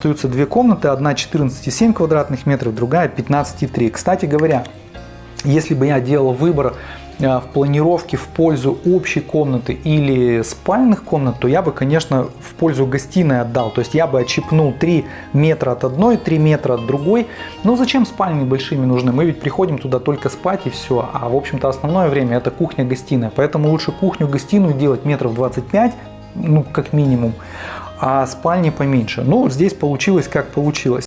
Остаются две комнаты, одна 14,7 квадратных метров, другая 15,3. Кстати говоря, если бы я делал выбор э, в планировке в пользу общей комнаты или спальных комнат, то я бы, конечно, в пользу гостиной отдал. То есть я бы отщипнул 3 метра от одной, 3 метра от другой. Но зачем спальни большими нужны? Мы ведь приходим туда только спать и все. А в общем-то основное время это кухня-гостиная. Поэтому лучше кухню-гостиную делать метров 25, ну как минимум а спальни поменьше. Ну, здесь получилось как получилось.